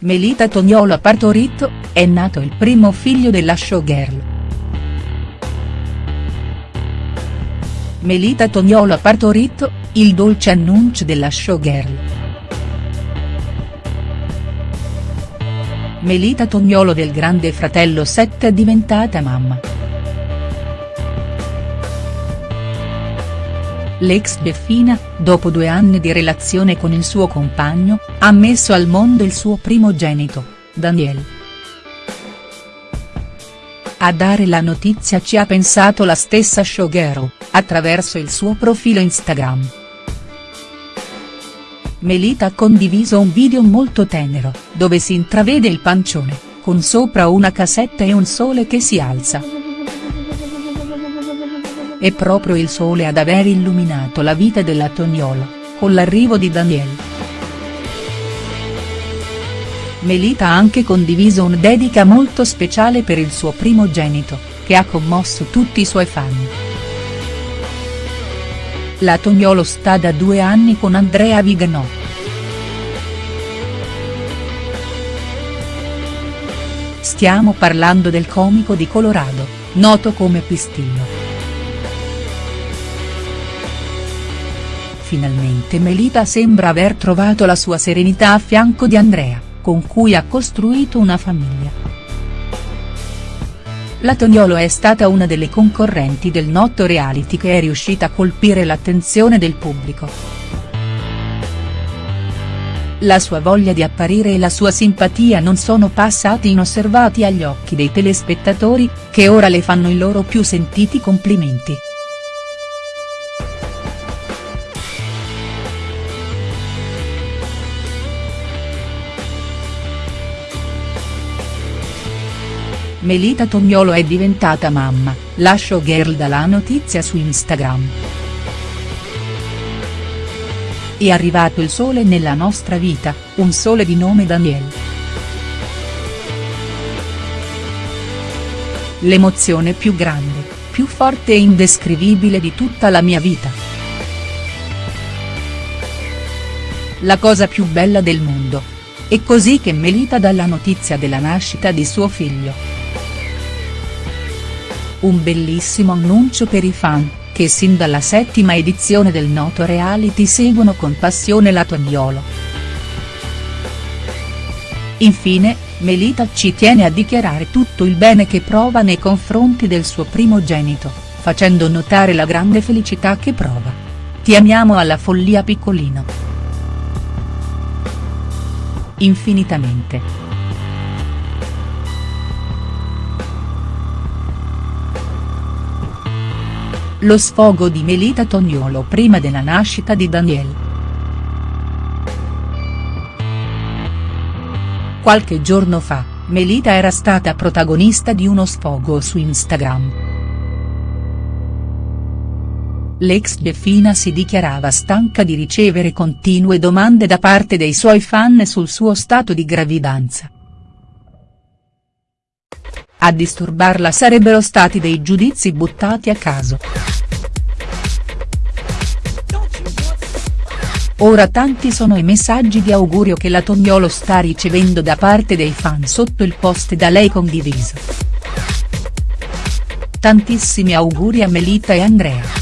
Melita Toniolo ha partorito, è nato il primo figlio della showgirl. Melita Toniolo ha partorito, il dolce annuncio della showgirl. Melita Toniolo del Grande Fratello 7 è diventata mamma. L'ex Beffina, dopo due anni di relazione con il suo compagno, ha messo al mondo il suo primogenito, Daniel. A dare la notizia ci ha pensato la stessa showgirl, attraverso il suo profilo Instagram. Melita ha condiviso un video molto tenero, dove si intravede il pancione, con sopra una casetta e un sole che si alza. È proprio il sole ad aver illuminato la vita della Toniolo, con l'arrivo di Daniel. Melita ha anche condiviso un dedica molto speciale per il suo primogenito, che ha commosso tutti i suoi fan. La Toniolo sta da due anni con Andrea Viganò. Stiamo parlando del comico di Colorado, noto come Pistino. Finalmente Melita sembra aver trovato la sua serenità a fianco di Andrea, con cui ha costruito una famiglia. La Toniolo è stata una delle concorrenti del noto reality che è riuscita a colpire l'attenzione del pubblico. La sua voglia di apparire e la sua simpatia non sono passati inosservati agli occhi dei telespettatori, che ora le fanno i loro più sentiti complimenti. Melita Tognolo è diventata mamma, la showgirl dà la notizia su Instagram. È arrivato il sole nella nostra vita, un sole di nome Daniel. L'emozione più grande, più forte e indescrivibile di tutta la mia vita. La cosa più bella del mondo. È così che Melita dà la notizia della nascita di suo figlio. Un bellissimo annuncio per i fan, che sin dalla settima edizione del noto reality seguono con passione la Toniolo. Infine, Melita ci tiene a dichiarare tutto il bene che prova nei confronti del suo primogenito, facendo notare la grande felicità che prova. Ti amiamo alla follia piccolino. Infinitamente. Lo sfogo di Melita Toniolo prima della nascita di Daniel. Qualche giorno fa, Melita era stata protagonista di uno sfogo su Instagram. L'ex Beffina si dichiarava stanca di ricevere continue domande da parte dei suoi fan sul suo stato di gravidanza. A disturbarla sarebbero stati dei giudizi buttati a caso. Ora tanti sono i messaggi di augurio che la Tognolo sta ricevendo da parte dei fan sotto il post da lei condiviso. Tantissimi auguri a Melita e Andrea.